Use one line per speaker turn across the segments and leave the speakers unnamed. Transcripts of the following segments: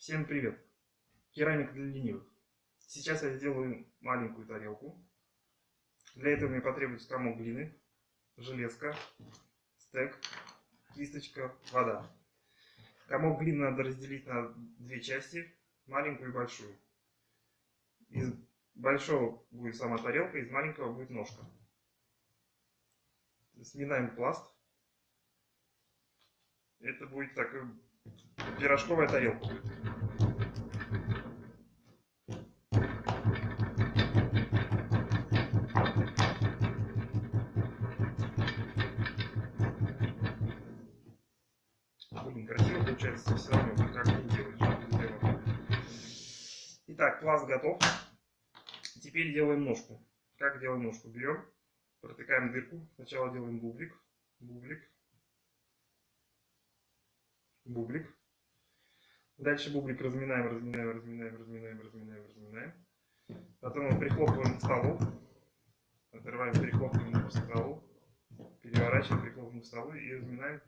Всем привет! Керамика для ленивых. Сейчас я сделаю маленькую тарелку. Для этого мне потребуется комок глины, железка, стек, кисточка, вода. Комок глины надо разделить на две части, маленькую и большую. Из большого будет сама тарелка, из маленького будет ножка. Сминаем пласт. Это будет такой пирожковая тарелка. Красиво получается, все равно, как ты делаешь. Итак, пласт готов. Теперь делаем ножку. Как делаем ножку? Берем, протыкаем дырку. Сначала делаем бублик, бублик, бублик. Дальше бублик разминаем, разминаем, разминаем, разминаем, разминаем, разминаем. Потом его прихлопываем к столу. Отрываем, прихлопываем к столу. Переворачиваем, прихлопываем к столу и разминаем,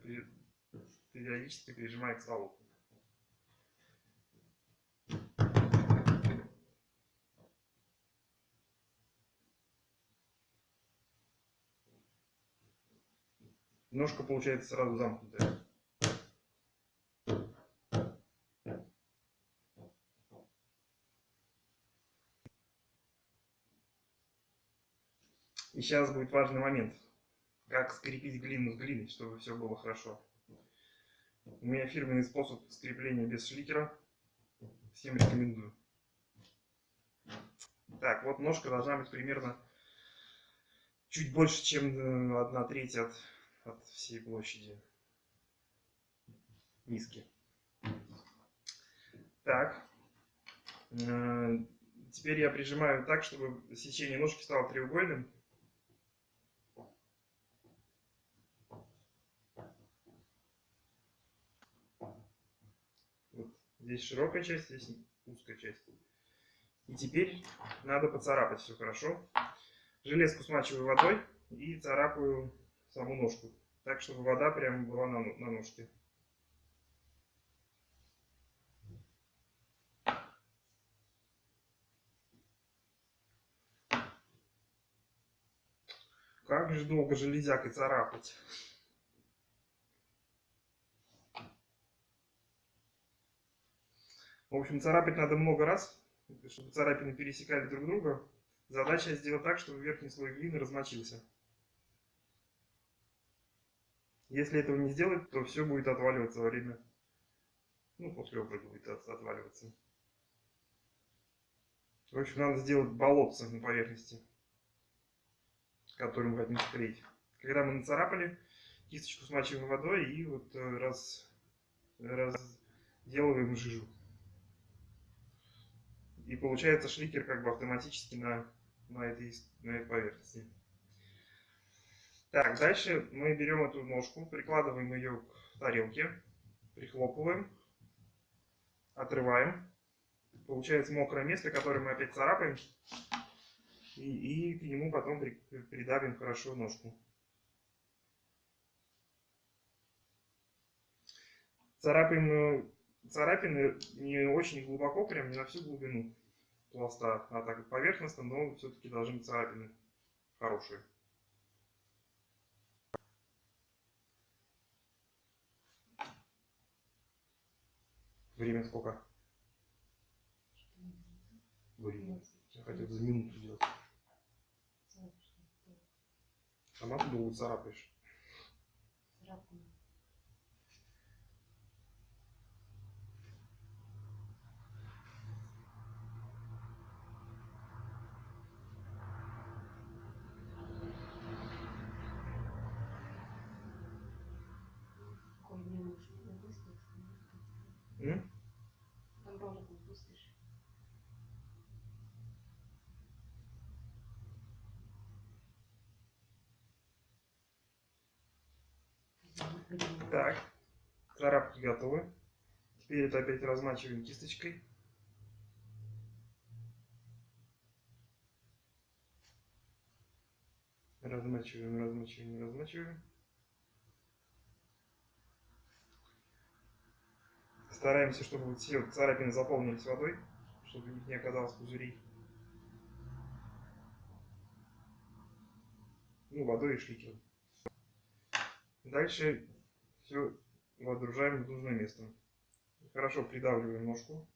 периодически прижимая к столу. Ножка получается сразу замкнутая. И сейчас будет важный момент. Как скрепить глину с глиной, чтобы все было хорошо. У меня фирменный способ скрепления без шликера. Всем рекомендую. Так, вот ножка должна быть примерно чуть больше, чем 1 э, треть от, от всей площади миски. Так. Э, теперь я прижимаю так, чтобы сечение ножки стало треугольным. Здесь широкая часть, здесь узкая часть. И теперь надо поцарапать все хорошо. Железку смачиваю водой и царапаю саму ножку. Так, чтобы вода прямо была на, на ножке. Как же долго железякой царапать. В общем, царапать надо много раз, чтобы царапины пересекали друг друга. Задача сделать так, чтобы верхний слой глины размочился. Если этого не сделать, то все будет отваливаться во время, ну, после обрыва будет отваливаться. В общем, надо сделать болотце на поверхности, которую мы хотим склеить. Когда мы нацарапали, кисточку смачиваем водой и вот э, раз, разделываем жижу. И получается шликер как бы автоматически на, на, этой, на этой поверхности. Так, дальше мы берем эту ножку, прикладываем ее к тарелке, прихлопываем, отрываем. Получается мокрое место, которое мы опять царапаем. И, и к нему потом при, придавим хорошо ножку. Царапаем э, царапины не очень глубоко, прям не на всю глубину пласта, а так поверхностно, но все-таки должны быть царапины хорошие. Время сколько? Время. Я хотел за минуту сделать. Сама ты долго царапаешь. Царапаю. Так, царапки готовы. Теперь это опять размачиваем кисточкой. Размачиваем, размачиваем, размачиваем. Стараемся, чтобы все царапины заполнились водой, чтобы в них не оказалось пузырей. Ну, водой и шликером. Дальше все водружаем в нужное место. Хорошо придавливаем ножку.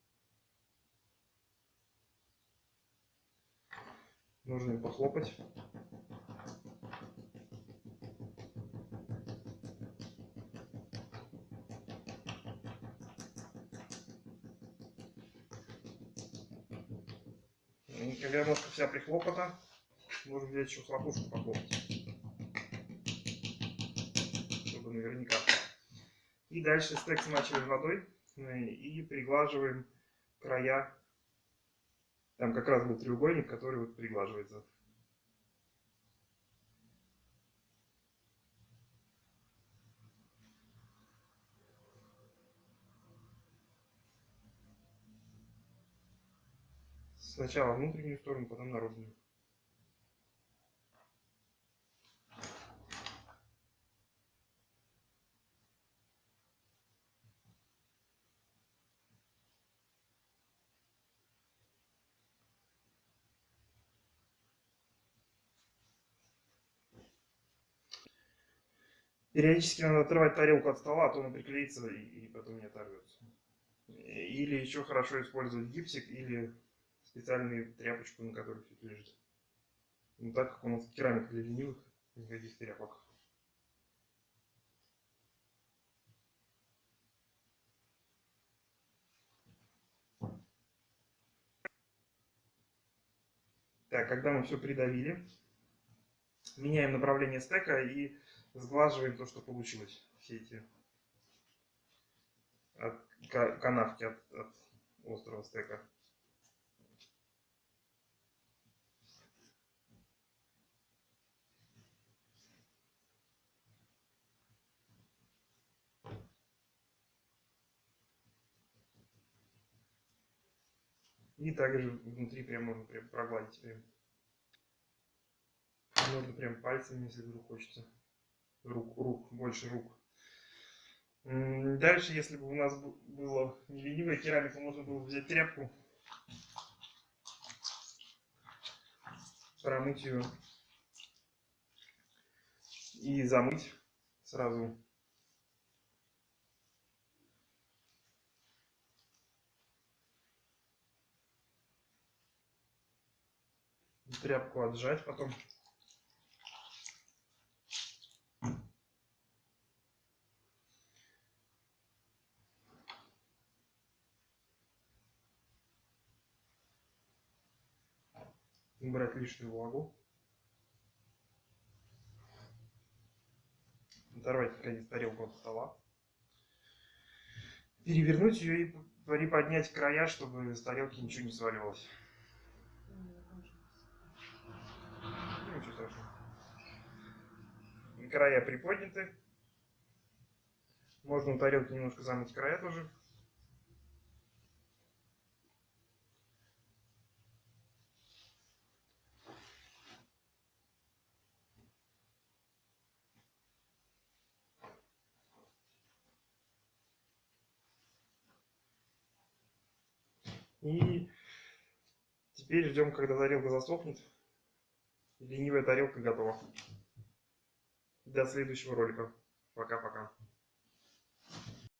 Нужно похлопать. Когда ножка вся прихлопана, можно взять еще хлопушку похлопать. Чтобы наверняка. И дальше стек смачиваем водой и приглаживаем края. Там как раз был треугольник, который вот приглаживается. Сначала внутреннюю сторону, потом наружную. Периодически надо отрывать тарелку от стола, а то она приклеится и, и потом не оторвется. Или еще хорошо использовать гипсик или специальную тряпочку, на которой все это лежит. Ну так как у нас керамика для ленивых, никаких тряпок. Так, когда мы все придавили, меняем направление стека и сглаживаем то, что получилось. Все эти от, канавки от, от острого стека. И также внутри прям можно прям прогладить прям. Можно прям пальцами, если вдруг хочется рук, рук, больше рук. Дальше, если бы у нас было не керамика, можно было взять тряпку, промыть ее и замыть сразу. Тряпку отжать потом. убрать лишнюю влагу. Оторвать наконец тарелку от стола. Перевернуть ее и приподнять края, чтобы с тарелки ничего не сваливалось. Ну, ничего страшного. Края приподняты. Можно у тарелки немножко замыть края тоже. И теперь ждем, когда тарелка засохнет. Ленивая тарелка готова. До следующего ролика. Пока-пока.